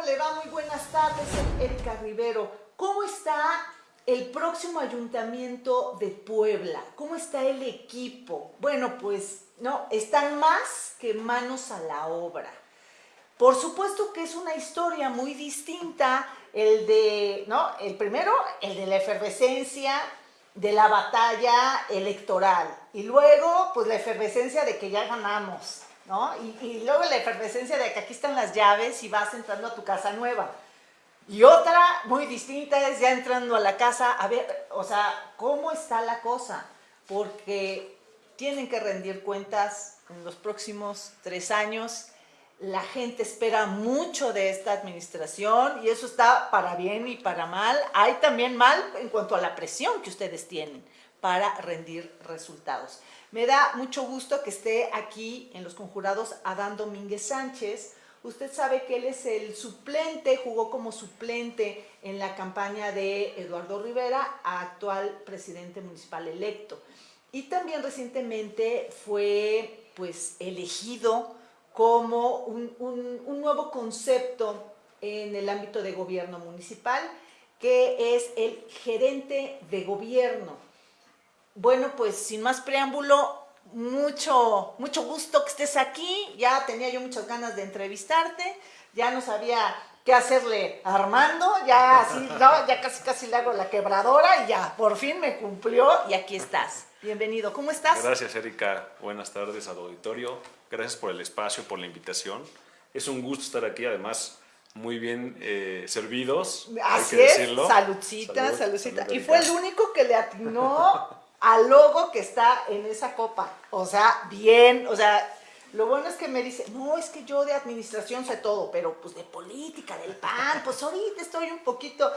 ¿Cómo le va? Muy buenas tardes, Erika Rivero. ¿Cómo está el próximo ayuntamiento de Puebla? ¿Cómo está el equipo? Bueno, pues no, están más que manos a la obra. Por supuesto que es una historia muy distinta, el de, ¿no? El primero, el de la efervescencia, de la batalla electoral. Y luego, pues la efervescencia de que ya ganamos, ¿no? Y, luego la efervescencia de que aquí están las llaves y vas entrando a tu casa nueva. Y otra muy distinta es ya entrando a la casa, a ver, o sea, ¿cómo está la cosa? Porque tienen que rendir cuentas en los próximos tres años. La gente espera mucho de esta administración y eso está para bien y para mal. Hay también mal en cuanto a la presión que ustedes tienen para rendir resultados. Me da mucho gusto que esté aquí en los conjurados Adán Domínguez Sánchez. Usted sabe que él es el suplente, jugó como suplente en la campaña de Eduardo Rivera, actual presidente municipal electo. Y también recientemente fue pues elegido como un, un nuevo concepto en el ámbito de gobierno municipal, que es el gerente de gobierno. Bueno, pues sin más preámbulo, mucho, mucho gusto que estés aquí. Ya tenía yo muchas ganas de entrevistarte. Ya no sabía qué hacerle a Armando. Ya así, ya casi casi le hago la quebradora y ya, por fin me cumplió y aquí estás. Bienvenido, ¿cómo estás? Gracias, Erika. Buenas tardes al auditorio. Gracias por el espacio, por la invitación. Es un gusto estar aquí, además muy bien eh, servidos. Así es, saludcita, saludcita. Y fue el único que le atinó al logo que está en esa copa. O sea, bien, o sea, lo bueno es que me dice, no, es que yo de administración sé todo, pero pues de política, del PAN, pues ahorita estoy un poquito...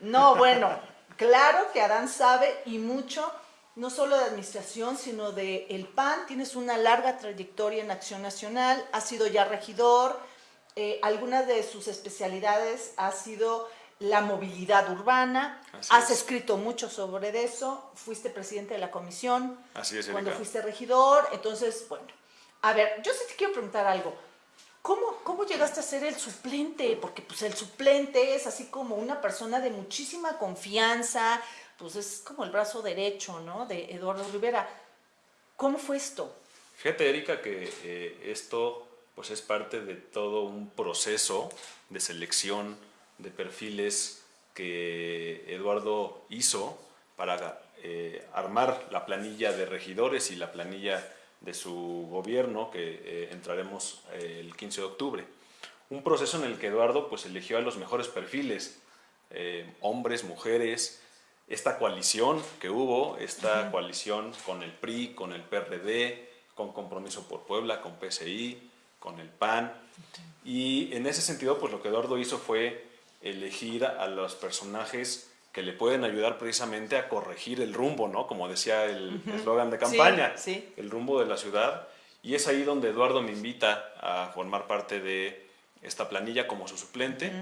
No, bueno, claro que Adán sabe y mucho, no solo de administración, sino de el PAN. Tienes una larga trayectoria en Acción Nacional, has sido ya regidor, eh, algunas de sus especialidades ha sido la movilidad urbana. Has escrito mucho sobre eso, fuiste presidente de la comisión Así es, cuando fuiste regidor, entonces, bueno. A ver, yo sí te quiero preguntar algo. ¿Cómo, ¿Cómo llegaste a ser el suplente? Porque pues el suplente es así como una persona de muchísima confianza, pues es como el brazo derecho, ¿no? De Eduardo Rivera. ¿Cómo fue esto? Fíjate, Erika, que eh, esto pues es parte de todo un proceso de selección de perfiles que Eduardo hizo para eh, armar la planilla de regidores y la planilla de su gobierno, que eh, entraremos eh, el 15 de octubre. Un proceso en el que Eduardo pues, eligió a los mejores perfiles, hombres, mujeres, esta coalición que hubo, esta coalición con el PRI, con el PRD, con Compromiso por Puebla, con PSI, con el PAN. Y en ese sentido, pues lo que Eduardo hizo fue elegir a los personajes que le pueden ayudar precisamente a corregir el rumbo, ¿no? Como decía el eslogan de campaña, el rumbo de la ciudad. Y es ahí donde Eduardo me invita a formar parte de esta planilla como su suplente,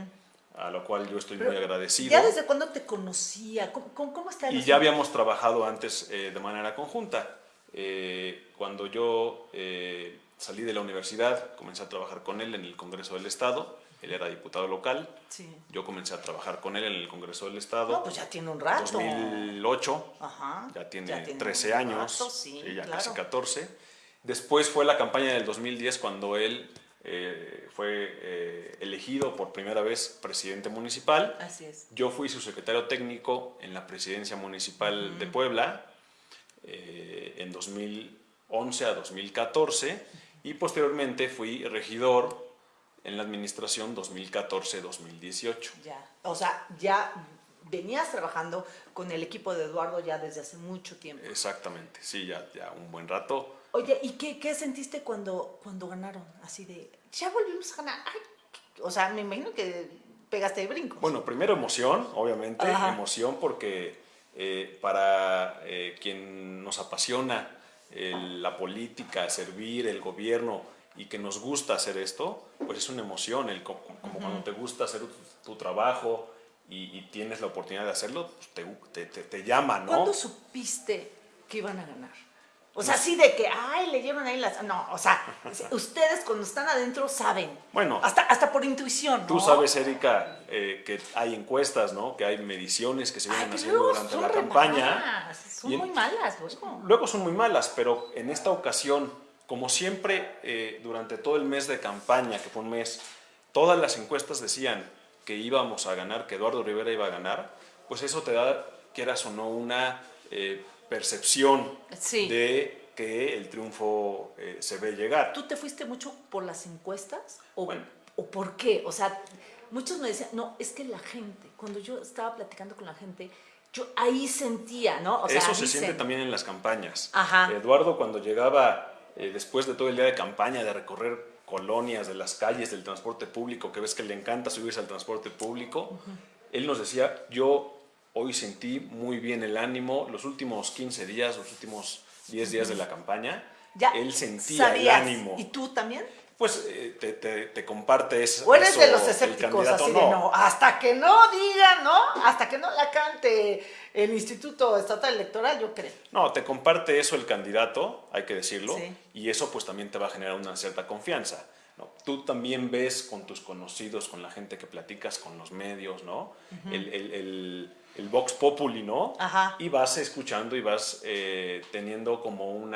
a lo cual yo estoy muy agradecido. ¿Ya desde cuándo te conocía? ¿Cómo, cómo está Y ya habíamos trabajado antes eh, de manera conjunta. Eh, cuando yo eh, salí de la universidad, comencé a trabajar con él en el Congreso del Estado él era diputado local. Sí. Yo comencé a trabajar con él en el Congreso del Estado. No, pues ya tiene un rato. 2008. Ajá. Ya tiene, 13 años. sí, ya casi 14. Después fue la campaña del 2010 cuando él eh, fue eh, elegido por primera vez presidente municipal. Así es. Yo fui su secretario técnico en la presidencia municipal de Puebla eh, en 2011 a 2014 y posteriormente fui regidor en la administración 2014-2018. Ya, o sea, ya venías trabajando con el equipo de Eduardo ya desde hace mucho tiempo. Exactamente, sí, ya, ya un buen rato. Oye, ¿y qué, qué sentiste cuando, cuando ganaron? Así de, ya volvimos a ganar. o sea, me imagino que pegaste de brincos. Bueno, primero emoción, obviamente, emoción porque eh, para eh, quien nos apasiona la política, servir, el gobierno, y que nos gusta hacer esto, pues es una emoción, el, como, cuando te gusta hacer tu, trabajo y, tienes la oportunidad de hacerlo, pues te, te, te, llama, ¿no? ¿Cuándo supiste que iban a ganar? O sea, así de que, ay, leyeron ahí las... No, o sea, ustedes cuando están adentro saben. Bueno. Hasta, hasta por intuición, ¿no? Tú sabes, Erika, eh, que hay encuestas, ¿no? Que hay mediciones que se vienen Ay, haciendo durante la campaña. malas, Son Y muy malas, luego. Luego son muy malas, pero en esta ocasión, como siempre, eh, durante todo el mes de campaña, que fue un mes, todas las encuestas decían que íbamos a ganar, que Eduardo Rivera iba a ganar, pues eso te da, quieras o no, una eh, percepción Sí. de que el triunfo eh, se ve llegar. ¿Tú te fuiste mucho por las encuestas? ¿O, Bueno. ¿O por qué? O sea, muchos me decían, no, es que la gente, cuando yo estaba platicando con la gente, yo ahí sentía, ¿no? O sea, Eso se dicen- siente también en las campañas. Ajá. Eduardo cuando llegaba eh, después de todo el día de campaña, de recorrer colonias, de las calles, del transporte público, que ves que le encanta subirse al transporte público, él nos decía, yo hoy sentí muy bien el ánimo, los últimos 15 días, los últimos 10 días de la campaña, Ya él sentía sabías. el ánimo. ¿Y tú también? Pues eh, te, te, te comparte eso. ¿O eres eso de los escépticos de no? Hasta que no digan, ¿no? Hasta que no la cante el Instituto Estatal Electoral, yo creo. No, te comparte eso el candidato, hay que decirlo, Sí. y eso pues también te va a generar una cierta confianza. ¿no? Tú también ves con tus conocidos, con la gente que platicas, con los medios, ¿no? el, el, el, el Vox Populi, ¿no? Ajá. Y vas escuchando y vas eh, teniendo como un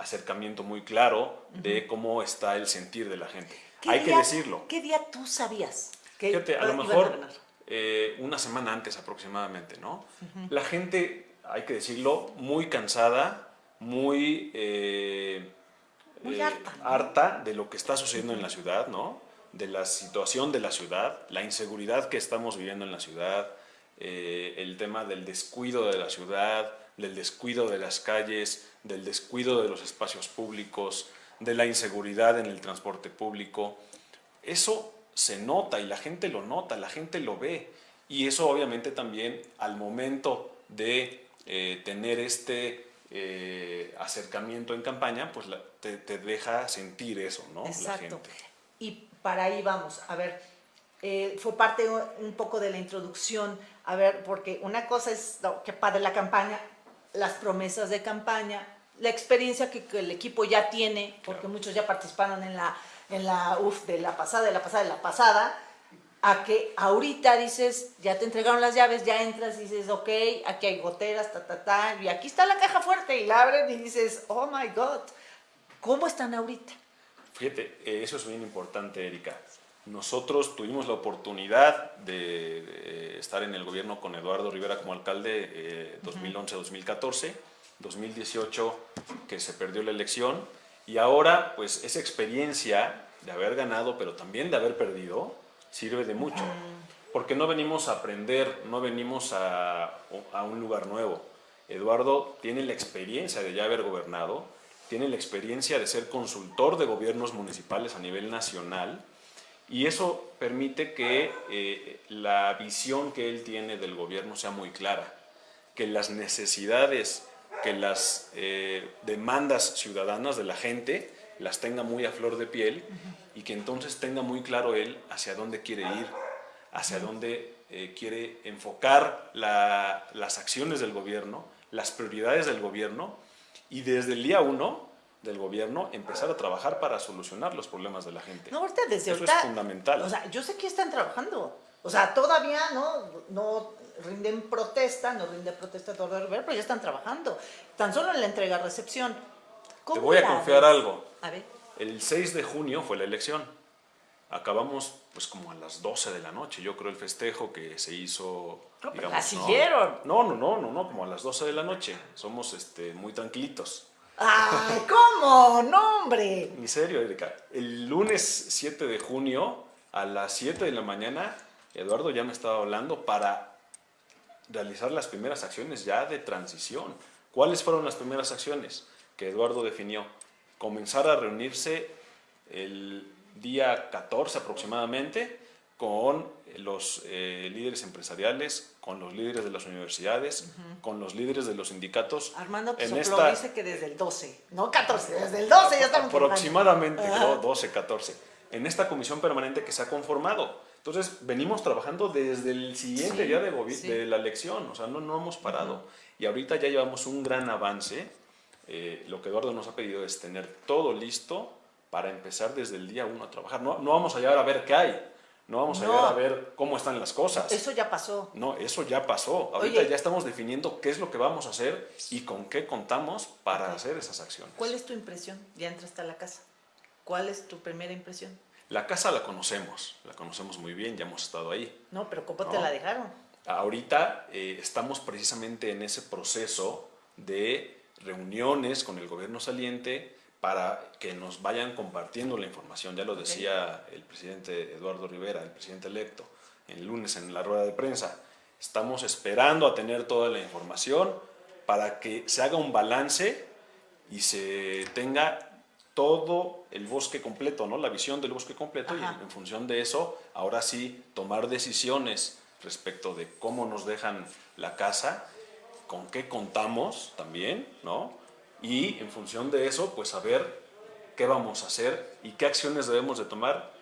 acercamiento muy claro de cómo está el sentir de la gente. ¿Qué Hay que día- decirlo. ¿Qué día tú sabías? Que Fíjate, a lo mejor ganar? eh, una semana antes aproximadamente, ¿no? La gente, hay que decirlo, muy cansada, muy, eh, Muy eh, harta, ¿no? harta de lo que está sucediendo en la ciudad, ¿no? De la situación de la ciudad, la inseguridad que estamos viviendo en la ciudad, eh, el tema del descuido de la ciudad, del descuido de las calles, del descuido de los espacios públicos, de la inseguridad en el transporte público. Eso se nota y la gente lo nota, la gente lo ve. Y eso obviamente también al momento de eh, tener este eh, acercamiento en campaña, pues la- te, te deja sentir eso, ¿no? La Exacto. gente. Y para ahí vamos. A ver, eh, fue parte un poco de la introducción. A ver, porque una cosa es no, que padre la campaña, las promesas de campaña, la experiencia que, que el equipo ya tiene, porque Claro. muchos ya participaron en la, en la UF de la pasada, de la pasada, de la pasada, a que ahorita dices, ya te entregaron las llaves, ya entras y dices, ok, aquí hay goteras, ta, ta, ta, y aquí está la caja fuerte, y la abren y dices, oh my God, ¿cómo están ahorita? Fíjate, eh, eso es bien importante, Erika. Nosotros tuvimos la oportunidad de, de estar en el gobierno con Eduardo Rivera como alcalde eh, 2011-2014, 2018 que se perdió la elección y ahora pues esa experiencia de haber ganado pero también de haber perdido sirve de mucho. Porque no venimos a aprender, no venimos a, a un lugar nuevo. Eduardo tiene la experiencia de ya haber gobernado, tiene la experiencia de ser consultor de gobiernos municipales a nivel nacional y eso permite que eh, la visión que él tiene del gobierno sea muy clara, que las necesidades, que las eh, demandas ciudadanas de la gente las tenga muy a flor de piel y que entonces tenga muy claro él hacia dónde quiere ir, hacia dónde eh, quiere enfocar la- las acciones del gobierno, las prioridades del gobierno. Y desde el día uno del gobierno empezar a trabajar para solucionar los problemas de la gente. No, ahorita desde Eso ahorita. es fundamental. O sea, yo sé que están trabajando. O sea, todavía no, no rinden protesta, no rinden protesta todo Rivera, pero ya están trabajando. Tan solo en la entrega-recepción. Te ¿Cómo voy a confiar ves? algo. A ver. El 6 de junio fue la elección. Acabamos pues como a las 12 de la noche, yo creo el festejo que se hizo... Digamos, la ¿no? siguieron. No, no, no, no, no, como a las 12 de la noche. Somos este, muy tranquilitos. ¡Ay, cómo! ¡No, hombre! Erika. El lunes 7 de junio a las 7 de la mañana, Eduardo ya me estaba hablando para realizar las primeras acciones ya de transición. ¿Cuáles fueron las primeras acciones que Eduardo definió? Comenzar a reunirse el día 14 aproximadamente con los eh, líderes empresariales, con los líderes de las universidades, con los líderes de los sindicatos. Armando en Soplo esta- dice que desde el 12, no 14, desde el 12 ya estamos aproximadamente. ¿no? 12, 14, en esta comisión permanente que se ha conformado. Entonces, venimos trabajando desde el siguiente Sí, día de, sí. de la elección, o sea, no, no hemos parado. Y ahorita ya llevamos un gran avance eh, lo que Eduardo nos ha pedido es tener todo listo para empezar desde el día uno a trabajar. No, no vamos a llegar a ver qué hay, no vamos a llegar a ver cómo están las cosas. Eso ya pasó. No, eso ya pasó. Ahorita ya estamos definiendo qué es lo que vamos a hacer y con qué contamos para hacer esas acciones. ¿Cuál es tu impresión? Ya entraste a la casa. ¿Cuál es tu primera impresión? La casa la conocemos, la conocemos muy bien, ya hemos estado ahí. No, pero ¿cómo te la dejaron? Ahorita eh, estamos precisamente en ese proceso de reuniones con el gobierno saliente para que nos vayan compartiendo la información. Ya lo decía el presidente Eduardo Rivera, el presidente electo, el lunes en la rueda de prensa. Estamos esperando a tener toda la información para que se haga un balance y se tenga todo el bosque completo, ¿no? la visión del bosque completo y en función de eso, ahora sí, tomar decisiones respecto de cómo nos dejan la casa, con qué contamos también, ¿no? Y en función de eso, pues saber qué vamos a hacer y qué acciones debemos de tomar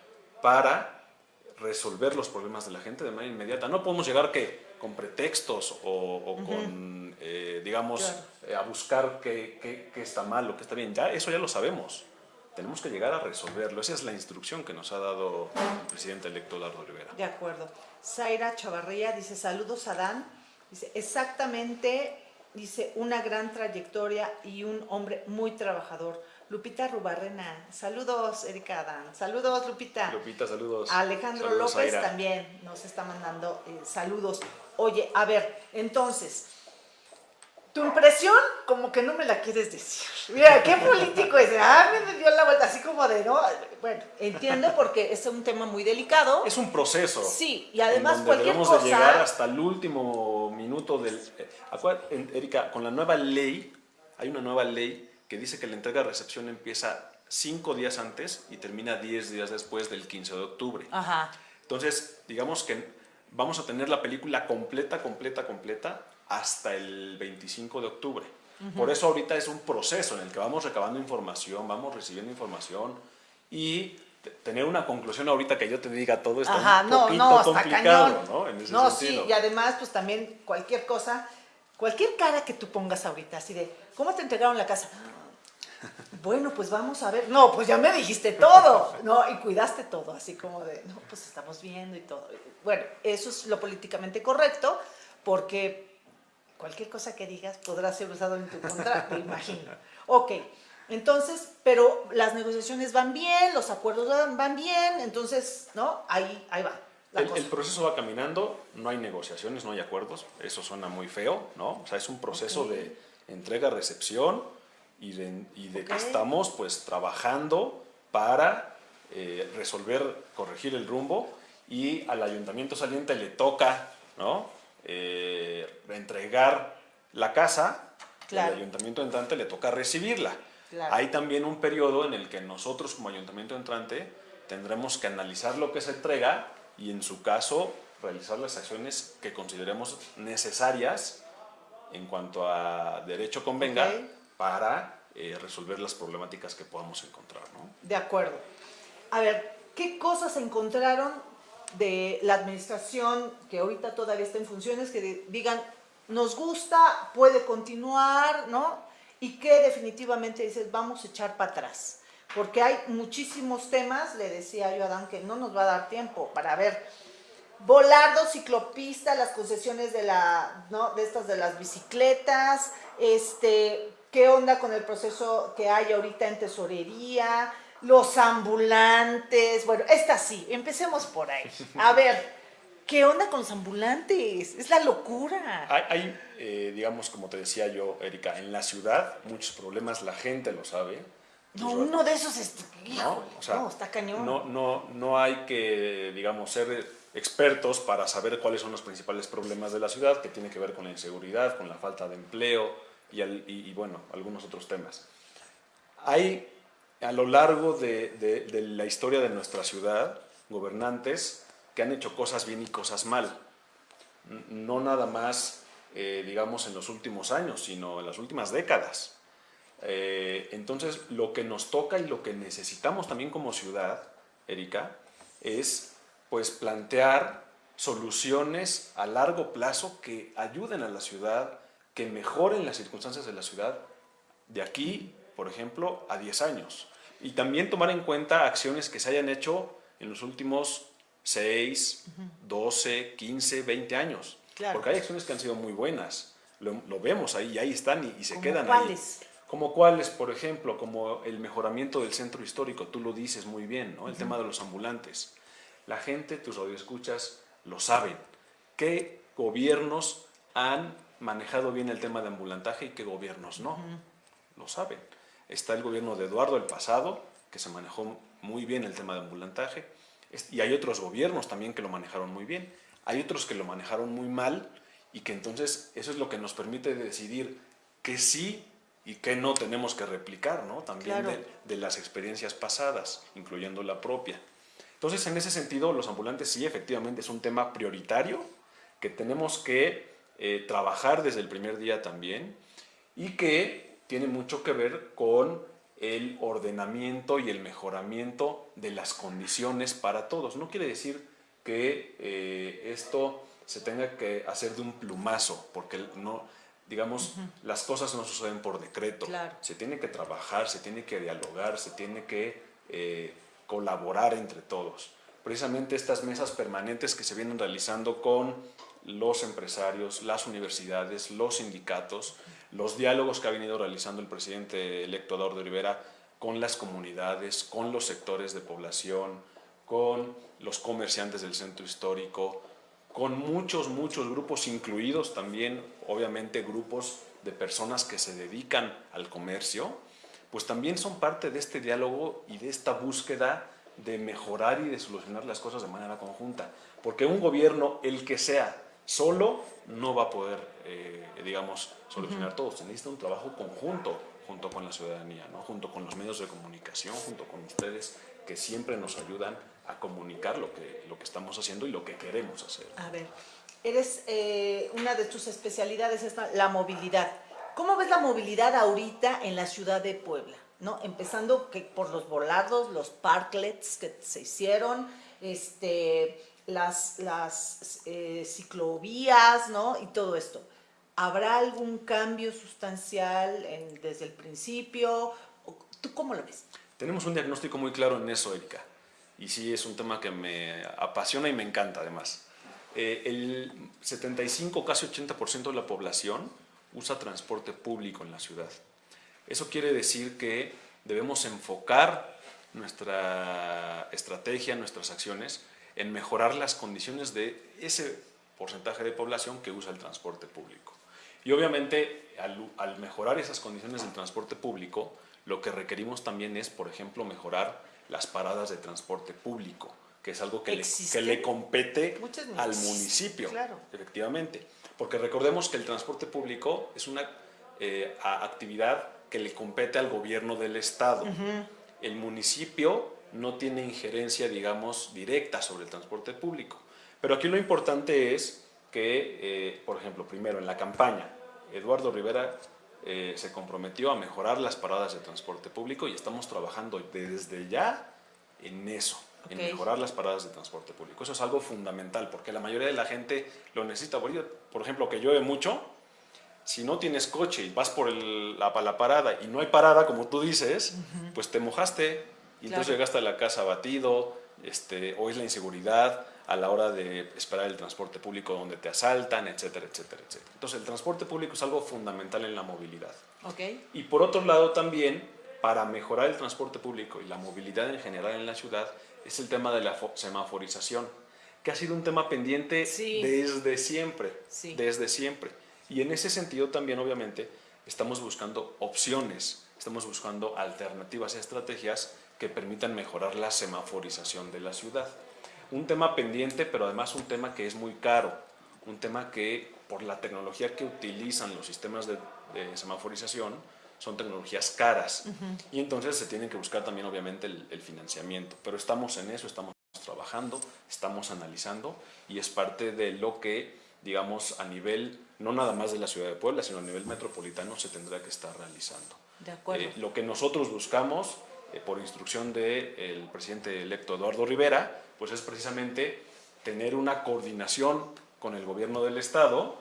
para resolver los problemas de la gente de manera inmediata. No podemos llegar que con pretextos o, con, eh, digamos, eh, a buscar qué, está mal o qué está bien. Ya eso ya lo sabemos. Tenemos que llegar a resolverlo. Esa es la instrucción que nos ha dado el presidente electo Eduardo Rivera. De acuerdo. Zaira Chavarría dice, saludos a Dan. Dice, exactamente dice, una gran trayectoria y un hombre muy trabajador. Lupita Rubarrena, saludos Erika Adán, saludos Lupita. Lupita, saludos. Alejandro López también nos está mandando eh, saludos. Oye, a ver, entonces, tu impresión como que no me la quieres decir. Mira, qué político es. Ah, me dio la vuelta así como de, no, bueno, entiendo porque es un tema muy delicado. Es un proceso. Sí, y además en cualquier debemos cosa... de llegar hasta el último minuto del... Eh, Erika, con la nueva ley, hay una nueva ley que dice que la entrega-recepción empieza cinco días antes y termina diez días después del 15 de octubre. Ajá. Entonces, digamos que vamos a tener la película completa, completa, completa hasta el 25 de octubre. Por eso ahorita es un proceso en el que vamos recabando información, vamos recibiendo información y tener una conclusión ahorita que yo te diga todo está Ajá, un no, poquito no, complicado, ¿no? En ese no, sí, y además pues también cualquier cosa, cualquier cara que tú pongas ahorita, así de, ¿cómo te entregaron la casa? Bueno, pues vamos a ver. No, pues ya me dijiste todo, ¿no? Y cuidaste todo, así como de, no, pues estamos viendo y todo. Bueno, eso es lo políticamente correcto, porque cualquier cosa que digas podrá ser usado en tu contra, me imagino. Ok, entonces, pero las negociaciones van bien, los acuerdos van bien, entonces, ¿no? Ahí, ahí va. el, proceso va caminando, no hay negociaciones, no hay acuerdos, eso suena muy feo, ¿no? O sea, es un proceso de entrega-recepción y de, que estamos pues trabajando para eh, resolver, corregir el rumbo y al ayuntamiento saliente le toca, ¿no? Eh, entregar la casa, el ayuntamiento entrante le toca recibirla. Hay también un periodo en el que nosotros como ayuntamiento entrante tendremos que analizar lo que se entrega y en su caso realizar las acciones que consideremos necesarias en cuanto a derecho convenga para eh, resolver las problemáticas que podamos encontrar. De acuerdo. A ver, ¿qué cosas encontraron de la administración que ahorita todavía está en funciones, que digan, nos gusta, puede continuar, ¿no? Y que definitivamente dices, vamos a echar para atrás. Porque hay muchísimos temas, le decía yo a Dan que no nos va a dar tiempo para ver. Volardo, ciclopista, las concesiones de, la, ¿no? de estas de las bicicletas, este, qué onda con el proceso que hay ahorita en tesorería, los ambulantes, bueno, esta sí, empecemos por ahí. A ver, ¿qué onda con los ambulantes? Es la locura. Hay, eh, digamos, como te decía yo, Erika, en la ciudad muchos problemas, la gente lo sabe. No, uno de esos es, no, no, está cañón. No, no, no hay que, digamos, ser expertos para saber cuáles son los principales problemas de la ciudad, que tiene que ver con la inseguridad, con la falta de empleo y, y bueno, algunos otros temas. Hay a lo largo de, la historia de nuestra ciudad, gobernantes que han hecho cosas bien y cosas mal. No nada más, eh, digamos, en los últimos años, sino en las últimas décadas. Eh, entonces, lo que nos toca y lo que necesitamos también como ciudad, Erika, es pues plantear soluciones a largo plazo que ayuden a la ciudad, que mejoren las circunstancias de la ciudad de aquí, por ejemplo, a 10 años. Y también tomar en cuenta acciones que se hayan hecho en los últimos 6, 12, 15, 20 años. Porque hay acciones que han sido muy buenas. Lo, vemos ahí, ahí están y, se quedan cuáles? ahí. Como cuáles, por ejemplo, como el mejoramiento del centro histórico, tú lo dices muy bien, ¿no? El tema de los ambulantes. La gente, tus radioescuchas, lo saben. ¿Qué gobiernos han manejado bien el tema de ambulantaje y qué gobiernos no? Lo saben. Está el gobierno de Eduardo, el pasado, que se manejó muy bien el tema de ambulantaje, y hay otros gobiernos también que lo manejaron muy bien. Hay otros que lo manejaron muy mal y que entonces eso es lo que nos permite decidir que sí y qué no tenemos que replicar, ¿no? También de, las experiencias pasadas, incluyendo la propia. Entonces, en ese sentido, los ambulantes sí, efectivamente, es un tema prioritario que tenemos que eh, trabajar desde el primer día también y que tiene mucho que ver con el ordenamiento y el mejoramiento de las condiciones para todos. No quiere decir que eh, esto se tenga que hacer de un plumazo, porque no, digamos, las cosas no suceden por decreto. Se tiene que trabajar, se tiene que dialogar, se tiene que eh, colaborar entre todos. Precisamente estas mesas permanentes que se vienen realizando con los empresarios, las universidades, los sindicatos, los diálogos que ha venido realizando el presidente electo Eduardo Rivera con las comunidades, con los sectores de población, con los comerciantes del centro histórico, con muchos, muchos grupos, incluidos también, obviamente, grupos de personas que se dedican al comercio, pues también son parte de este diálogo y de esta búsqueda de mejorar y de solucionar las cosas de manera conjunta. Porque un gobierno, el que sea, solo no va a poder, eh, digamos, solucionar todo. Se necesita un trabajo conjunto junto con la ciudadanía, ¿no? junto con los medios de comunicación, junto con ustedes, que siempre nos ayudan a comunicar lo que, lo que estamos haciendo y lo que queremos hacer. A ver, eres, eh, una de tus especialidades es la movilidad. ¿Cómo ves la movilidad ahorita en la ciudad de Puebla? ¿No? Empezando que por los volados, los parklets que se hicieron, este, las, las eh, ciclovías, ¿no? Y todo esto. ¿Habrá algún cambio sustancial desde el principio? ¿Tú cómo lo ves? Tenemos un diagnóstico muy claro en eso, Erika y sí es un tema que me apasiona y me encanta además. Eh, el 75, casi 80% de la población usa transporte público en la ciudad. Eso quiere decir que debemos enfocar nuestra estrategia, nuestras acciones, en mejorar las condiciones de ese porcentaje de población que usa el transporte público. Y obviamente, al, al mejorar esas condiciones del transporte público, lo que requerimos también es, por ejemplo, mejorar las paradas de transporte público, que es algo que, le, que le, compete al municipio, efectivamente. Porque recordemos que el transporte público es una eh, actividad que le compete al gobierno del estado. El municipio no tiene injerencia, digamos, directa sobre el transporte público. Pero aquí lo importante es que, eh, por ejemplo, primero en la campaña, Eduardo Rivera eh, se comprometió a mejorar las paradas de transporte público y estamos trabajando desde ya en eso, en mejorar las paradas de transporte público. Eso es algo fundamental porque la mayoría de la gente lo necesita. Por ejemplo, que llueve mucho, si no tienes coche y vas por la, la, parada y no hay parada, como tú dices, pues te mojaste y entonces llegaste a la casa batido, este, o es la inseguridad, a la hora de esperar el transporte público donde te asaltan, etcétera, etcétera, etcétera. Entonces el transporte público es algo fundamental en la movilidad. Okay. Y por otro lado también, para mejorar el transporte público y la movilidad en general en la ciudad, es el tema de la semaforización, que ha sido un tema pendiente desde siempre, desde siempre. Y en ese sentido también, obviamente, estamos buscando opciones, estamos buscando alternativas y estrategias que permitan mejorar la semaforización de la ciudad un tema pendiente, pero además un tema que es muy caro, un tema que por la tecnología que utilizan los sistemas de, semaforización son tecnologías caras y entonces se tienen que buscar también obviamente el, financiamiento, pero estamos en eso, estamos trabajando, estamos analizando y es parte de lo que digamos a nivel no nada más de la ciudad de Puebla, sino a nivel metropolitano se tendrá que estar realizando. De acuerdo. Eh, lo que nosotros buscamos eh, por instrucción del presidente electo Eduardo Rivera, pues es precisamente tener una coordinación con el gobierno del estado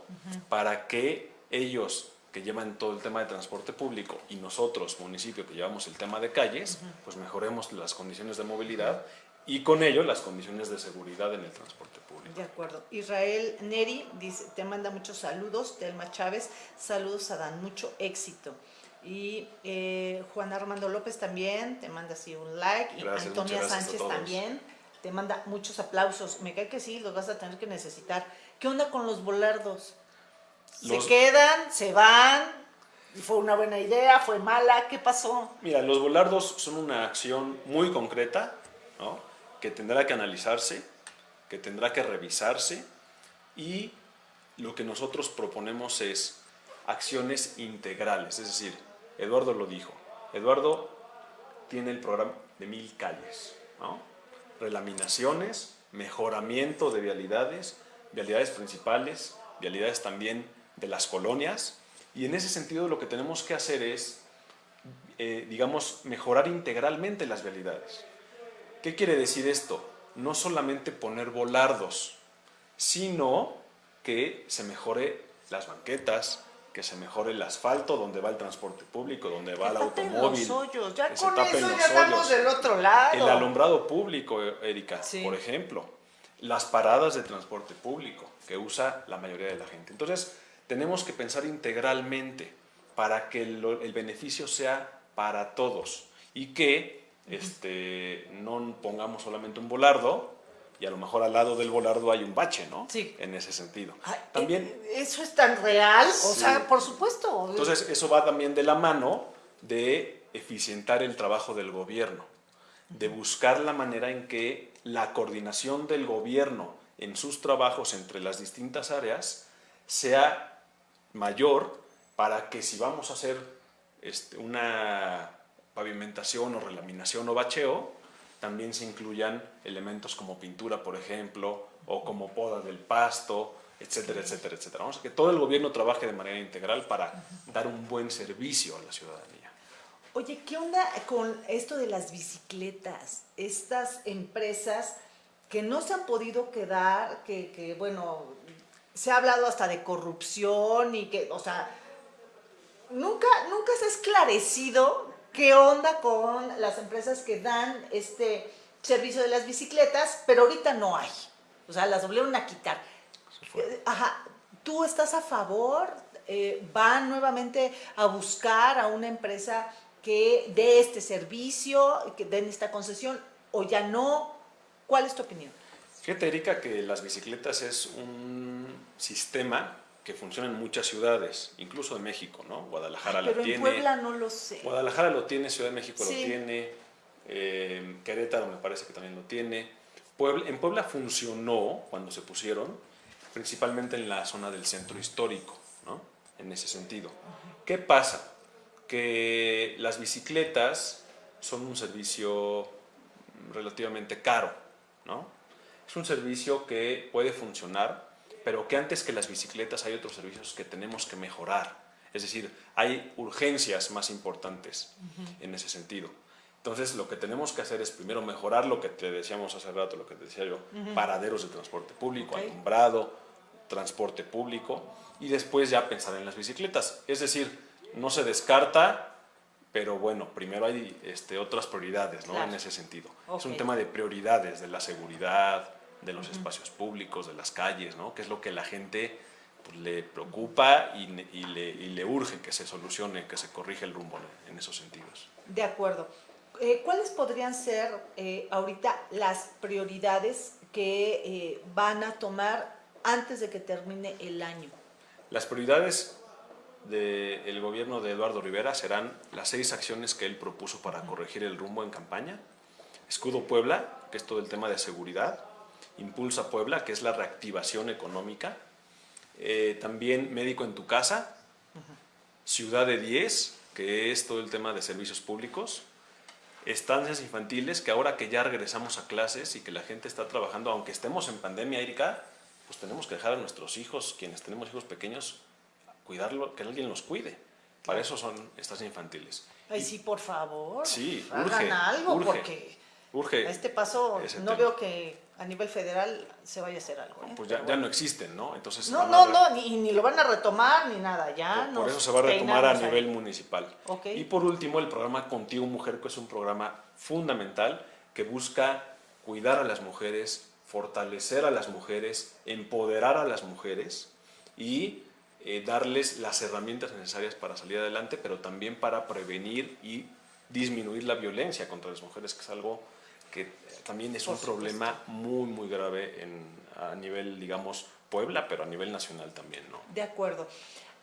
para que ellos que llevan todo el tema de transporte público y nosotros, municipio, que llevamos el tema de calles, pues mejoremos las condiciones de movilidad y con ello las condiciones de seguridad en el transporte público. De acuerdo. Israel Neri dice, te manda muchos saludos, Telma Chávez, saludos a Dan, mucho éxito. Y eh, Juan Armando López también te manda así un like. y Antonia Sánchez también te manda muchos aplausos. Me cae que sí, los vas a tener que necesitar. ¿Qué onda con los volardos? ¿Se quedan? ¿Se van? ¿Fue una buena idea? ¿Fue mala? ¿Qué pasó? Mira, los volardos son una acción muy concreta, ¿no? que tendrá que analizarse, que tendrá que revisarse y lo que nosotros proponemos es acciones integrales, es decir, Eduardo lo dijo, Eduardo tiene el programa de mil calles, ¿no? Relaminaciones, mejoramiento de vialidades, vialidades principales, vialidades también de las colonias y en ese sentido lo que tenemos que hacer es, eh, digamos, mejorar integralmente las vialidades. ¿Qué quiere decir esto? No solamente poner volardos, sino que se mejore las banquetas, que se mejore el asfalto donde va el transporte público, donde va el automóvil. Los hoyos. Ya con eso ya estamos del otro lado. El alumbrado público, Erika, por ejemplo. Las paradas de transporte público que usa la mayoría de la gente. Entonces, tenemos que pensar integralmente para que el beneficio sea para todos y que este, no pongamos solamente un volardo y a lo mejor al lado del volardo hay un bache, ¿no? Sí. En ese sentido. también, eh, ¿Eso es tan real? O sea, por supuesto. Entonces, eso va también de la mano de eficientar el trabajo del gobierno, de buscar la manera en que la coordinación del gobierno en sus trabajos entre las distintas áreas sea mayor para que si vamos a hacer este, una pavimentación o relaminación o bacheo, también se incluyan elementos como pintura, por ejemplo, o como poda del pasto, etcétera, etcétera, etcétera. Vamos a que todo el gobierno trabaje de manera integral para dar un buen servicio a la ciudadanía. Oye, ¿qué onda con esto de las bicicletas? Estas empresas que no se han podido quedar, que, que bueno, se ha hablado hasta de corrupción y que, o sea, nunca, nunca se ha esclarecido qué onda con las empresas que dan este servicio de las bicicletas, pero ahorita no hay. O sea, las volvieron a quitar. Ajá, ¿tú estás a favor? Eh, ¿Van nuevamente a buscar a una empresa que dé este servicio, que den esta concesión, o ya no? ¿Cuál es tu opinión? Fíjate, Erika, que las bicicletas es un sistema que funciona en muchas ciudades, incluso en México, ¿no? Guadalajara lo tiene. en Puebla no lo sé. Guadalajara lo tiene, Ciudad de México lo tiene, eh, Querétaro me parece que también lo tiene. Puebla, en Puebla funcionó cuando se pusieron, principalmente en la zona del centro histórico, ¿no? En ese sentido. ¿Qué pasa? Que las bicicletas son un servicio relativamente caro, ¿no? Es un servicio que puede funcionar pero que antes que las bicicletas hay otros servicios que tenemos que mejorar. Es decir, hay urgencias más importantes en ese sentido. Entonces, lo que tenemos que hacer es primero mejorar lo que te decíamos hace rato, lo que te decía yo, paraderos de transporte público, alumbrado, transporte público, y después ya pensar en las bicicletas. Es decir, no se descarta, pero bueno, primero hay este, otras prioridades ¿no? en ese sentido. Es un tema de prioridades, de la seguridad, de los espacios públicos, de las calles, ¿no? que es lo que la gente pues, le preocupa y, le, urge que se solucione, que se corrija el rumbo en esos sentidos. De acuerdo. Eh, ¿Cuáles podrían ser eh, ahorita las prioridades que eh, van a tomar antes de que termine el año? Las prioridades del gobierno de Eduardo Rivera serán las seis acciones que él propuso para corregir el rumbo en campaña. Escudo Puebla, que es todo el tema de seguridad. Impulsa Puebla, que es la reactivación económica. Eh, también Médico en tu casa. Ciudad de 10, que es todo el tema de servicios públicos. Estancias infantiles, que ahora que ya regresamos a clases y que la gente está trabajando, aunque estemos en pandemia, Erika, pues tenemos que dejar a nuestros hijos, quienes tenemos hijos pequeños, cuidarlo, que alguien los cuide. Para eso son estancias infantiles. Ay, sí, por favor. Sí, hagan algo, porque urge a este paso no veo que a nivel federal se vaya a hacer algo. ¿eh? Pues ya, ya no existen, ¿no? Entonces No, no, no, ni, ni lo van a retomar ni nada, ya Por, por eso se va a retomar a ahí. nivel municipal. Y por último, el programa Contigo Mujer, que es un programa fundamental que busca cuidar a las mujeres, fortalecer a las mujeres, empoderar a las mujeres y eh, darles las herramientas necesarias para salir adelante, pero también para prevenir y disminuir la violencia contra las mujeres, que es algo que también es un problema muy, muy grave en, a nivel, digamos, Puebla, pero a nivel nacional también, ¿no? De acuerdo.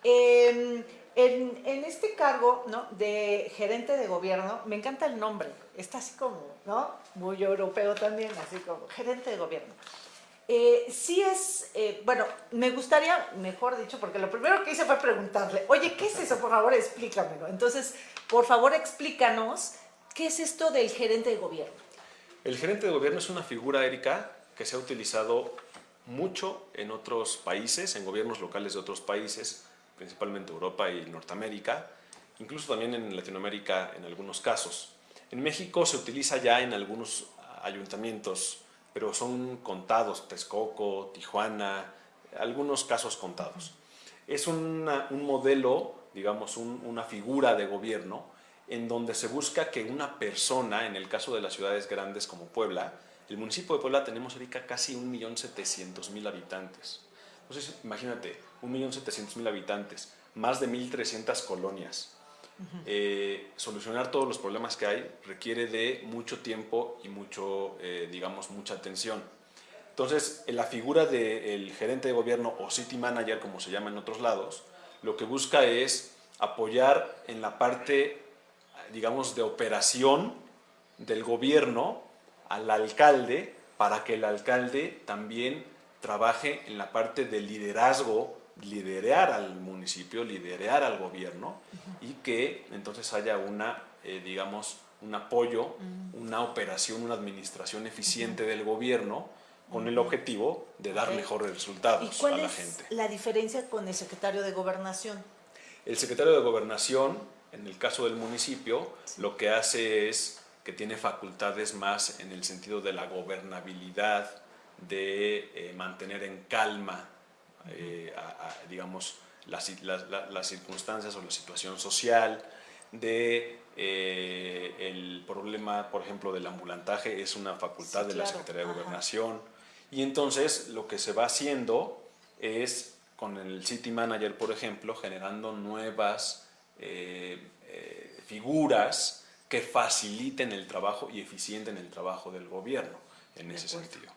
Eh, en, en este cargo ¿no? de gerente de gobierno, me encanta el nombre, está así como, ¿no? Muy europeo también, así como gerente de gobierno. Eh, sí es, eh, bueno, me gustaría, mejor dicho, porque lo primero que hice fue preguntarle, oye, ¿qué es eso? Por favor, explícamelo. Entonces, por favor, explícanos, ¿qué es esto del gerente de gobierno? El gerente de gobierno es una figura, Erika, que se ha utilizado mucho en otros países, en gobiernos locales de otros países, principalmente Europa y Norteamérica, incluso también en Latinoamérica en algunos casos. En México se utiliza ya en algunos ayuntamientos, pero son contados, Texcoco, Tijuana, algunos casos contados. Es un modelo, digamos, un- una figura de gobierno en donde se busca que una persona, en el caso de las ciudades grandes como Puebla, el municipio de Puebla tenemos ahorita casi 1.700.000 habitantes. Entonces, imagínate, 1.700.000 habitantes, más de 1.300 colonias. Eh, solucionar todos los problemas que hay requiere de mucho tiempo y mucho, eh, digamos, mucha atención. Entonces, en la figura del gerente de gobierno o city manager, como se llama en otros lados, lo que busca es apoyar en la parte, digamos, de operación del gobierno al alcalde para que el alcalde también trabaje en la parte de liderazgo, liderar al municipio, liderar al gobierno y que entonces haya una, eh, digamos, un apoyo, una operación, una administración eficiente del gobierno con el objetivo de dar mejores ¿Y resultados a cuál la es gente. la diferencia con el secretario de gobernación? El secretario de Gobernación, en el caso del municipio, lo que hace es que tiene facultades más en el sentido de la gobernabilidad, de eh, mantener en calma, eh, a- a, digamos, las, las- la- las circunstancias o la situación social, de eh, el problema, por ejemplo, del ambulantaje, es una facultad Sí, de la. Secretaría de Ajá. Gobernación. Y entonces lo que se va haciendo es con el City Manager, por ejemplo, generando nuevas eh, eh, figuras que faciliten el trabajo y eficienten el trabajo del gobierno en ese sentido.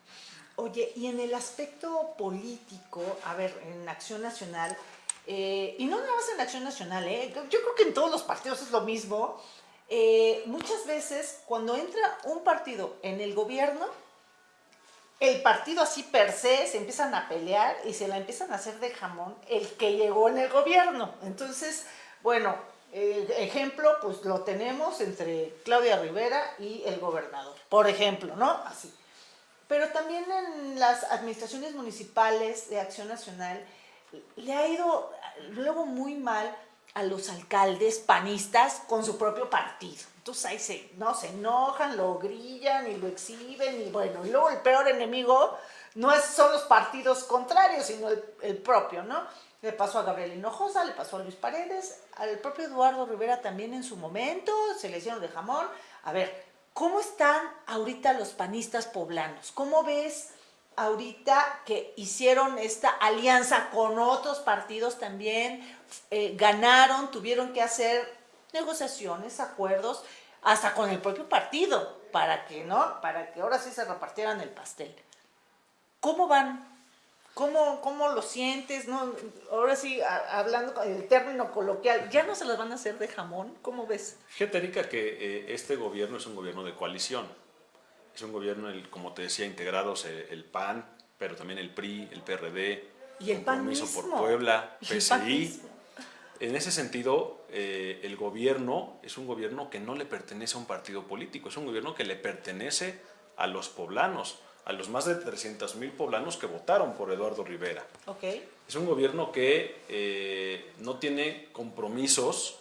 Oye, y en el aspecto político, a ver, en Acción Nacional, eh, y no nada más en Acción Nacional, ¿eh? yo yo creo que en todos los partidos es lo mismo, eh, muchas veces cuando entra un partido en el gobierno, el partido así per se se empiezan a pelear y se la empiezan a hacer de jamón el que llegó en el gobierno. Entonces, bueno, el ejemplo pues lo tenemos entre Claudia Rivera y el gobernador, por ejemplo, ¿no? Así. Pero también en las administraciones municipales de Acción Nacional le ha ido luego muy mal a los alcaldes panistas con su propio partido. Entonces ahí se, no, se enojan, lo grillan y lo exhiben y bueno, y luego el peor enemigo no es, son los partidos contrarios, sino el propio, ¿no? Le pasó a Gabriel Hinojosa, le pasó a Luis Paredes, al propio Eduardo Rivera también en su momento, se le hicieron de jamón. A ver, ¿cómo están ahorita los panistas poblanos? ¿Cómo ves ahorita que hicieron esta alianza con otros partidos también? eh, ganaron, tuvieron que hacer negociaciones, acuerdos, hasta con el propio partido, para que, ¿no? Para que ahora sí se repartieran el pastel. ¿Cómo van? ¿Cómo, cómo lo sientes? ¿No? Ahora sí, a- hablando con el término coloquial, ¿ya no se las van a hacer de jamón? ¿Cómo ves? Fíjate, Erika, que eh, este gobierno es un gobierno de coalición. Es un gobierno, el, como te decía, integrados el PAN, pero también el PRI, el PRD, Y el PAN Compromiso por mismo. Puebla, PAN PSI. En ese sentido, eh, el gobierno es un gobierno que no le pertenece a un partido político, es un gobierno que le pertenece a los poblanos, a los más de 300 mil poblanos que votaron por Eduardo Rivera. Ok. Es un gobierno que eh, no tiene compromisos,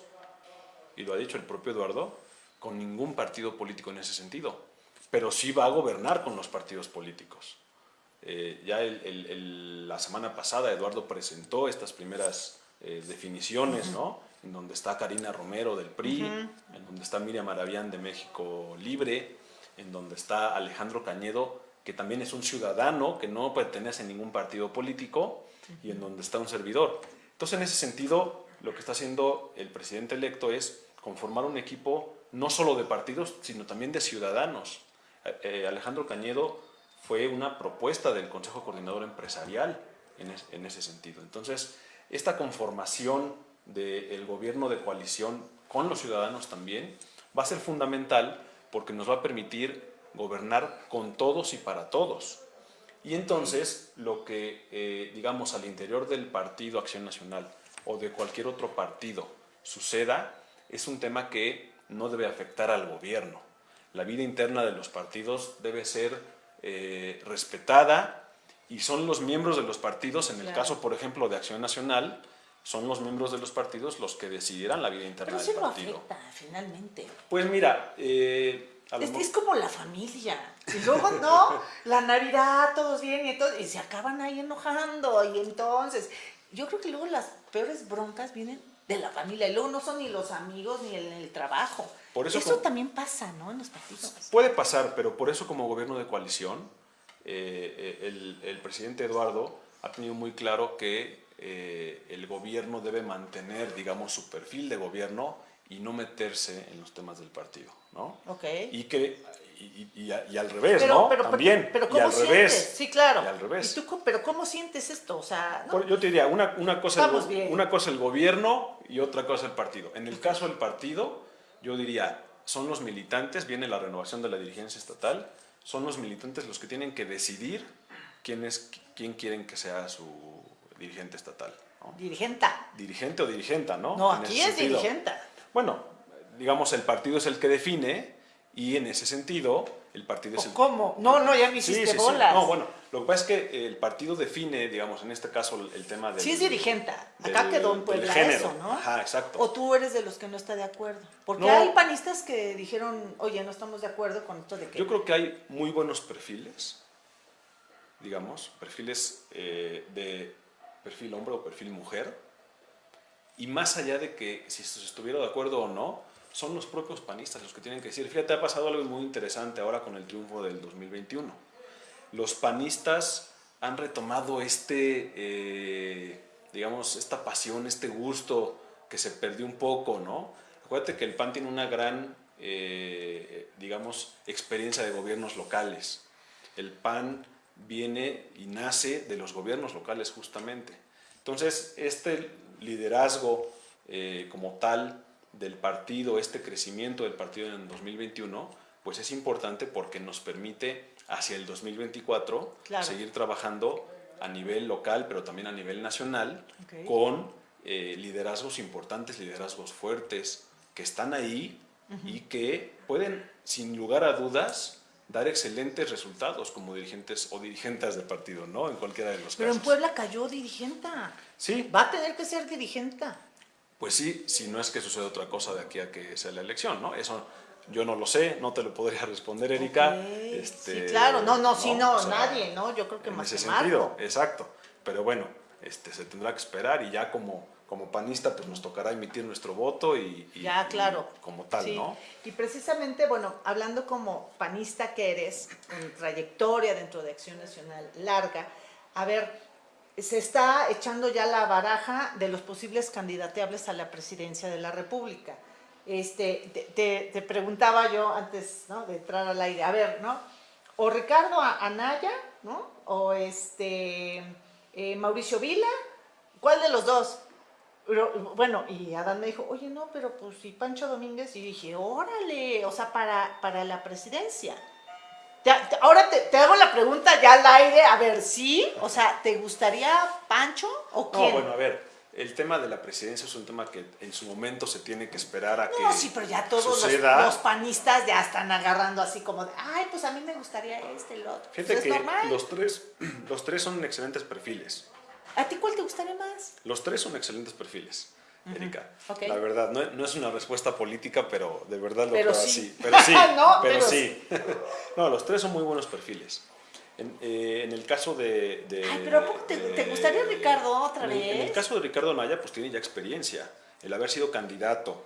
y lo ha dicho el propio Eduardo, con ningún partido político en ese sentido. pero sí va a gobernar con los partidos políticos. Eh, ya la semana pasada Eduardo presentó estas primeras eh, definiciones, ¿no? En donde está Karina Romero del PRI, en donde está Miriam Maravián de México Libre, en donde está Alejandro Cañedo, que también es un ciudadano que no pertenece a ningún partido político, y en donde está un servidor. Entonces, en ese sentido, lo que está haciendo el presidente electo es conformar un equipo no solo de partidos, sino también de ciudadanos. Eh, eh, Alejandro Cañedo fue una propuesta del Consejo Coordinador Empresarial en, ese sentido. Entonces, esta conformación del gobierno de coalición con los ciudadanos también va a ser fundamental porque nos va a permitir gobernar con todos y para todos. Y entonces, lo que, eh, digamos, al interior del Partido Acción Nacional o de cualquier otro partido suceda, es un tema que no debe afectar al gobierno. La vida interna de los partidos debe ser eh, respetada y son los miembros de los partidos, en el caso, por ejemplo, de Acción Nacional, son los miembros de los partidos los que decidirán la vida interna del partido. Pero afecta, finalmente. Pues mira... Eh, es, como la familia. Y luego, no, la Navidad, todos bien y, todo, y se acaban ahí enojando. Y entonces, yo creo que luego las peores broncas vienen de la familia. Y luego no son ni los amigos ni el, el trabajo. Por eso, también pasa, ¿no? En los partidos. Puede pasar, pero por eso como gobierno de coalición, eh, eh, el, el, presidente Eduardo ha tenido muy claro que eh, el gobierno debe mantener, digamos, su perfil de gobierno y no meterse en los temas del partido, ¿no? Ok. Y que y, y, al revés, ¿no? Pero, También. Pero, ¿cómo y al sientes? revés. Sí, claro. Y al revés. ¿Y tú, pero ¿cómo sientes esto? O sea, Yo te diría, una, una, cosa el, una cosa el gobierno y otra cosa el partido. En el caso del partido, yo diría, son los militantes, viene la renovación de la dirigencia estatal, son los militantes los que tienen que decidir quién, es, quién quieren que sea su dirigente estatal. Dirigenta. Dirigente o dirigenta, ¿no? No, aquí es dirigenta. Bueno, digamos, el partido es el que define y en ese sentido, el partido es el... ¿Cómo? No, no, ya me hiciste sí, sí, bolas. No, bueno, lo que pasa es que el partido define, digamos, en este caso, el tema del... Sí es dirigenta. Acá quedó en Puebla eso, ¿no? Ajá, exacto. O tú eres de los que no está de acuerdo. Porque hay panistas que dijeron, oye, no estamos de acuerdo con esto de que... Yo creo que hay muy buenos perfiles, digamos, perfiles eh, de perfil hombre o perfil mujer, y más allá de que si estuviera de acuerdo o no, son los propios panistas los que tienen que decir. Fíjate, ha pasado algo muy interesante ahora con el triunfo del 2021. Los panistas han retomado este, eh, digamos, esta pasión, este gusto que se perdió un poco, ¿no? Acuérdate que el PAN tiene una gran, eh, digamos, experiencia de gobiernos locales. El PAN viene y nace de los gobiernos locales justamente. Entonces, este liderazgo eh, como tal del partido, este crecimiento del partido en el 2021, pues es importante porque nos permite hacia el 2024 seguir trabajando a nivel local, pero también a nivel nacional, con eh, liderazgos importantes, liderazgos fuertes, que están ahí y que pueden, sin lugar a dudas, dar excelentes resultados como dirigentes o dirigentes del partido, ¿no? En cualquiera de los Pero casos. en Puebla cayó dirigenta. Sí. Va a tener que ser dirigenta. Pues sí, si no es que suceda otra cosa de aquí a que sea la elección, ¿no? Eso yo no lo sé, no te lo podría responder, Erika. Este, sí, claro, no, no, sí, no, nadie, ¿no? Yo creo que en más ese sentido, exacto. Pero bueno, este, se tendrá que esperar y ya como, como panista pues nos tocará emitir nuestro voto y, ya, claro. como tal, ¿no? Y precisamente, bueno, hablando como panista que eres, con trayectoria dentro de Acción Nacional larga, a ver, se está echando ya la baraja de los posibles candidateables a la presidencia de la República. Este, te, preguntaba yo antes ¿no? de entrar al aire, a ver, ¿no? O Ricardo Anaya, ¿no? O este, eh, Mauricio Vila, ¿cuál de los dos? Bueno, y Adán me dijo, oye, no, pero pues si Pancho Domínguez, y dije, órale, o sea, para, para la presidencia ahora te, hago la pregunta ya al aire, a ver, ¿sí? O sea, ¿te gustaría Pancho o quién? No, bueno, a ver, el tema de la presidencia es un tema que en su momento se tiene que esperar a que No, sí, pero ya todos los, panistas ya están agarrando así como de, ay, pues a mí me gustaría este, el otro. Fíjate pues que los tres, los tres son excelentes perfiles. ¿A ti cuál te gustaría más? Los tres son excelentes perfiles. Erika. Ok. La verdad, no, no es una respuesta política, pero de verdad lo Pero creo sí. así. Pero sí, No, pero, pero sí. no, los tres son muy buenos perfiles. En, eh, en el caso de... de- Ay, pero ¿a poco te- de- te gustaría Ricardo otra en el- En el vez? caso de Ricardo Naya, pues tiene ya experiencia. El haber sido candidato,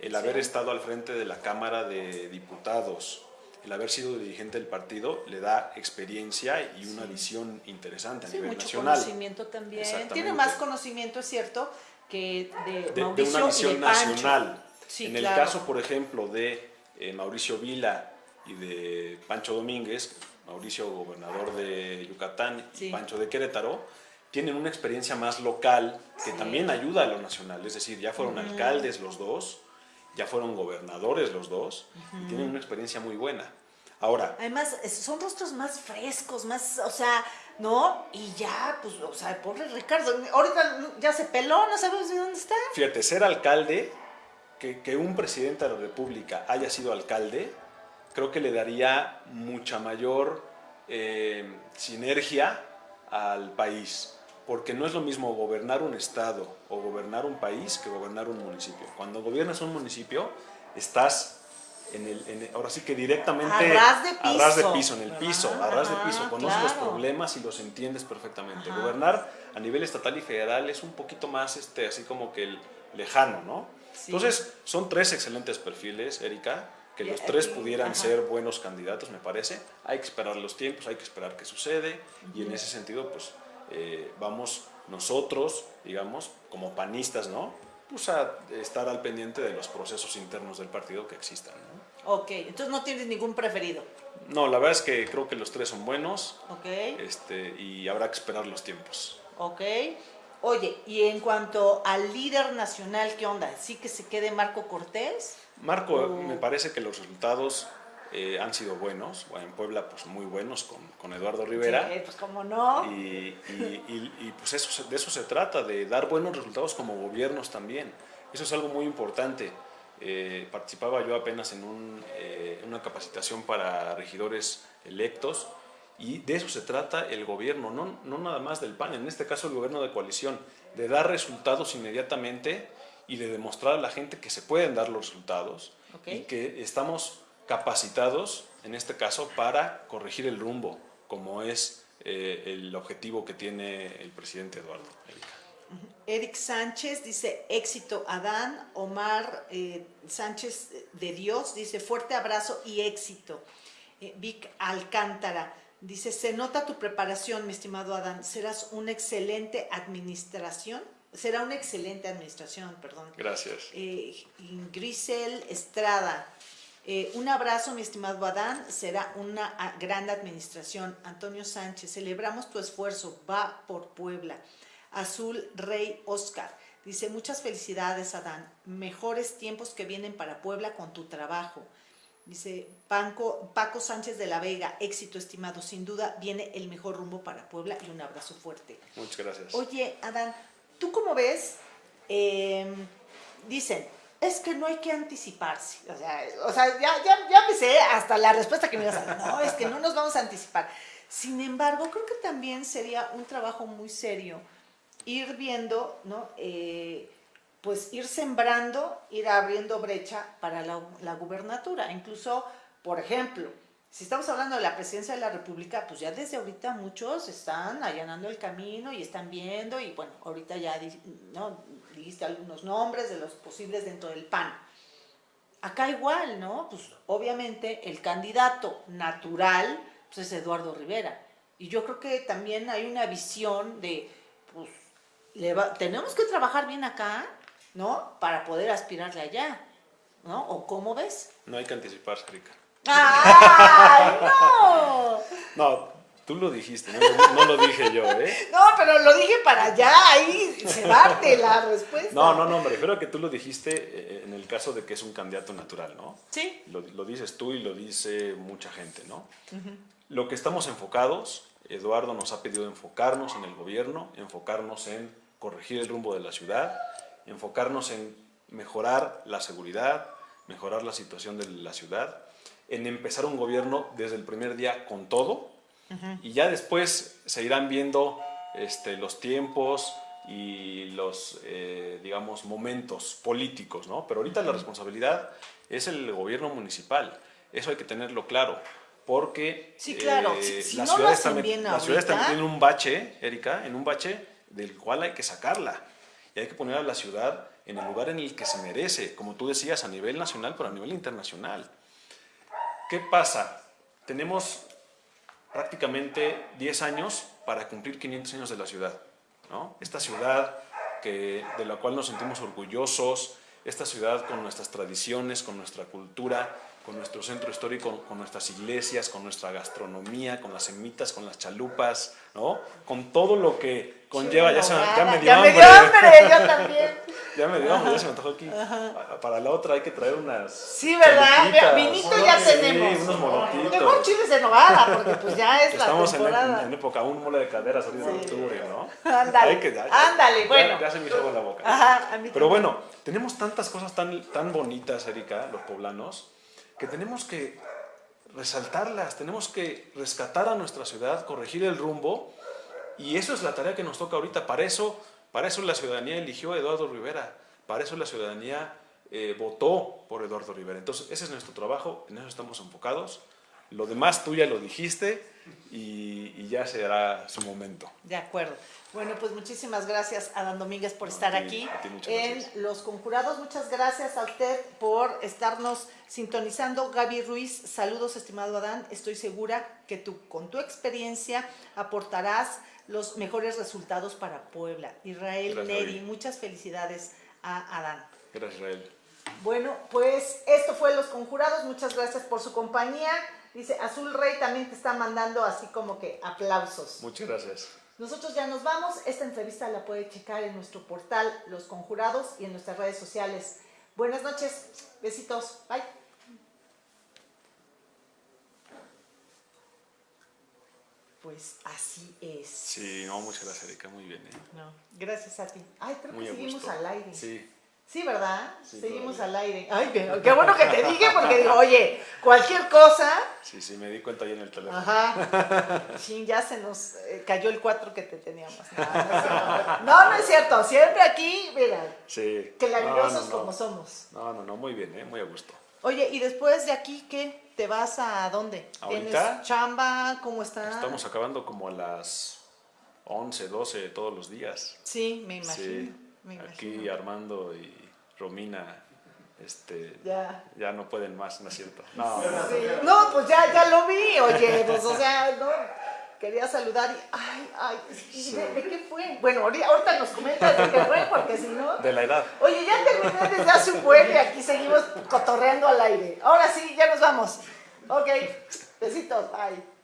el haber estado al frente de la Cámara de Diputados, el haber sido dirigente del partido, le da experiencia y una visión interesante a Sí, nivel mucho nacional. conocimiento también. Tiene más conocimiento, es cierto, que de, de, de Mauricio una y visión de nacional. Sí, en el caso, por ejemplo, de eh, Mauricio Vila y de Pancho Domínguez, Mauricio gobernador de Yucatán y. Pancho de Querétaro, tienen una experiencia más local que también ayuda a lo nacional. Es decir, ya fueron alcaldes los dos, ya fueron gobernadores los dos y tienen una experiencia muy buena. Ahora, Además, son rostros más frescos, más, o sea, ¿no? Y ya, pues, o sea, pobre Ricardo, ahorita ya se peló, no sabemos de dónde está. Fíjate, ser alcalde, que, que un presidente de la República haya sido alcalde, creo que le daría mucha mayor eh, sinergia al país. Porque no es lo mismo gobernar un estado o gobernar un país que gobernar un municipio. Cuando gobiernas un municipio, estás en el, en el- ahora sí que directamente A ras de a ras de piso, piso, en el ¿verdad? piso, a ras de piso, conoces los claro. problemas y los entiendes perfectamente. Ajá. Gobernar a nivel estatal y federal es un poquito más este, así como que el lejano, ¿no? Sí. Entonces, son tres excelentes perfiles, Erika, que los tres pudieran ajá. ser buenos candidatos, me parece. Hay que esperar los tiempos, hay que esperar qué sucede, y en ese sentido, pues, eh, vamos nosotros, digamos, como panistas, ¿no? Pues a estar al pendiente de los procesos internos del partido que existan, ¿no? Ok, entonces no tienes ningún preferido, No, la verdad es que creo que los tres son buenos, ¿ok? este, y habrá que esperar los tiempos. Ok. Oye, y en cuanto al líder nacional, ¿qué onda? ¿Sí que se quede Marco Cortés? Marco, me parece que los resultados eh, han sido buenos, bueno, en Puebla pues muy buenos con, con Eduardo Rivera. Sí, pues cómo no. Y, y- y- y, pues eso, de eso se trata, de dar buenos resultados como gobiernos también. Eso es algo muy importante. Eh, participaba yo apenas en un, eh, una capacitación para regidores electos y de eso se trata el gobierno, no, no nada más del PAN, en este caso el gobierno de coalición, de dar resultados inmediatamente y de demostrar a la gente que se pueden dar los resultados Ok. y que estamos capacitados, en este caso, para corregir el rumbo, como es eh, el objetivo que tiene el presidente Eduardo. Erika. Eric Sánchez dice éxito Adán, Omar eh, Sánchez de Dios dice fuerte abrazo y éxito. Eh, Vic Alcántara dice se nota tu preparación mi estimado Adán, serás una excelente administración, será una excelente administración, perdón. Gracias. Eh, Grisel Estrada. Eh, un abrazo, mi estimado Adán. Será una ah, gran administración. Antonio Sánchez, celebramos tu esfuerzo. Va por Puebla. Azul Rey Oscar. Dice, muchas felicidades, Adán. Mejores tiempos que vienen para Puebla con tu trabajo. Dice Paco, Paco Sánchez de la Vega, éxito estimado. Sin duda viene el mejor rumbo para Puebla y un abrazo fuerte. Muchas gracias. Oye, Adán, ¿tú cómo ves? Eh, dicen, es que no hay que anticiparse. O sea, o sea, ya, ya, ya me sé hasta la respuesta que me ibas a dar. No, es que no nos vamos a anticipar. Sin embargo, creo que también sería un trabajo muy serio ir viendo, ¿no? Eh, pues ir sembrando, ir abriendo brecha para la, la gubernatura. Incluso, por ejemplo, si estamos hablando de la presidencia de la República, pues ya desde ahorita muchos están allanando el camino y están viendo, y bueno, ahorita ya ¿no? Dijiste algunos nombres de los posibles dentro del PAN. Acá igual, ¿no? Pues obviamente el candidato natural pues, es Eduardo Rivera. Y yo creo que también hay una visión de, pues, le va- tenemos que trabajar bien acá, ¿no? Para poder aspirarle allá, ¿no? ¿O cómo ves? No hay que anticiparse, Erika. ¡Ay, no! No, tú lo dijiste, no, lo- no lo dije yo, ¿eh? No, pero lo dije para allá, ahí se darte la respuesta. No, no, no, me refiero a que tú lo dijiste eh, en el caso de que es un candidato natural, ¿no? Sí. Lo, lo dices tú y lo dice mucha gente, ¿no? Lo que estamos enfocados, Eduardo nos ha pedido enfocarnos en el gobierno, enfocarnos en corregir el rumbo de la ciudad, enfocarnos en mejorar la seguridad, mejorar la situación de la ciudad, en empezar un gobierno desde el primer día con todo y ya después se irán viendo este, los tiempos y los, eh, digamos, momentos políticos, ¿no? Pero ahorita la responsabilidad es el gobierno municipal. Eso hay que tenerlo claro. Porque Sí, claro. eh, Si- si la no ciudad, está, la ciudad está un bache, Erika, en un bache del cual hay que sacarla. Y hay que poner a la ciudad en el lugar en el que se merece, como tú decías, a nivel nacional, pero a nivel internacional. ¿Qué pasa? Tenemos prácticamente 10 años para cumplir 500 años de la ciudad. ¿no? Esta ciudad que, de la cual nos sentimos orgullosos, esta ciudad con nuestras tradiciones, con nuestra cultura, con nuestro centro histórico, con nuestras iglesias, con nuestra gastronomía, con las semitas, con las chalupas, ¿no? con todo lo que conlleva. Ya, se me- ya me dio Ya me hambre. dio hambre, yo también. Ya me dio ya se me antojó aquí. Para la otra hay que traer unas. Sí, ¿verdad? Vinito ya Sí, tenemos. unos molotitos. Mejor chiles de novada, porque pues ya es Estamos la temporada. en- en época, un mole de caderas ahorita en octubre, ¿no? Ándale, Hay que- ya- ya- ándale, ya- bueno. Ya, se me hizo agua en la boca. Ajá, a mí Pero también. bueno, tenemos tantas cosas tan, tan bonitas, Erika, los poblanos, que tenemos que resaltarlas, tenemos que rescatar a nuestra ciudad, corregir el rumbo, y eso es la tarea que nos toca ahorita. Para eso, para eso la ciudadanía eligió a Eduardo Rivera, para eso la ciudadanía eh, votó por Eduardo Rivera. Entonces, ese es nuestro trabajo, en eso estamos enfocados. Lo demás tú ya lo dijiste y, y ya será su momento. De acuerdo. Bueno, pues muchísimas gracias, Adán Domínguez, por estar a ti, aquí a ti muchas en. Los Conjurados. Muchas gracias a usted por estarnos sintonizando. Gaby Ruiz, saludos, estimado Adán. Estoy segura que tú, con tu experiencia, aportarás los mejores resultados para Puebla. Israel Gracias, Neri, muchas felicidades a Adán. Gracias, Israel. Bueno, pues esto fue Los Conjurados. Muchas gracias por su compañía. Dice, Azul Rey también te está mandando así como que aplausos. Muchas gracias. Nosotros ya nos vamos. Esta entrevista la puede checar en nuestro portal Los Conjurados y en nuestras redes sociales. Buenas noches. Besitos. Bye. Pues así es. Sí, no, muchas gracias, Erika, muy bien. ¿eh? No, gracias a ti. Ay, creo Muy que seguimos gusto. al aire. Sí, Sí, ¿verdad? Sí, seguimos todavía. al aire. Ay, qué, qué bueno que te dije porque digo, oye, cualquier cosa. sí, sí, me di cuenta ahí en el teléfono. Ajá. Sí, ya se nos eh, cayó el 4 que te teníamos. No, no es cierto. No, no es cierto. Siempre aquí, mira, Sí. claridosos No, no, como somos. No, no, no, muy bien, ¿eh? muy a gusto. Oye, y después de aquí, ¿qué? ¿Te vas a dónde? ¿Tienes ¿Ahorita? chamba? ¿Cómo está? Estamos acabando como a las 11, 12 todos los días. Sí, me imagino. Sí, me aquí imagino. Armando y Romina este, Ya. ya no pueden más, ¿no es cierto? No, Sí. No, pues ya, ya lo vi, oye, pues o sea, no, quería saludar y, ay, ay, ¿y de, de qué fue? Bueno, ahorita ahorita nos comentas de qué fue, porque si no... de la edad. Oye, ya terminé desde hace un buen y aquí seguimos cotorreando al aire. Ahora sí, ya nos vamos. Ok, besitos, bye.